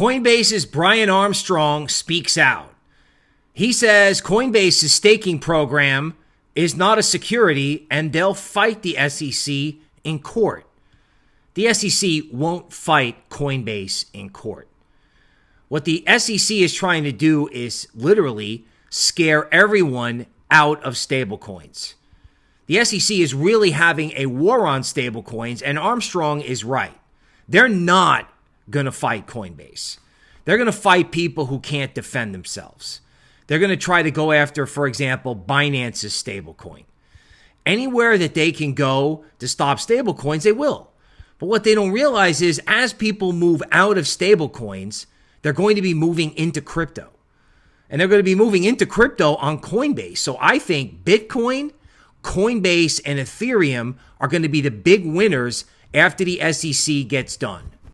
Coinbase's Brian Armstrong speaks out. He says Coinbase's staking program is not a security and they'll fight the SEC in court. The SEC won't fight Coinbase in court. What the SEC is trying to do is literally scare everyone out of stablecoins. The SEC is really having a war on stablecoins, and Armstrong is right. They're not going to fight Coinbase. They're going to fight people who can't defend themselves. They're going to try to go after, for example, Binance's stablecoin. Anywhere that they can go to stop stablecoins, they will. But what they don't realize is as people move out of stablecoins, they're going to be moving into crypto. And they're going to be moving into crypto on Coinbase. So I think Bitcoin, Coinbase, and Ethereum are going to be the big winners after the SEC gets done.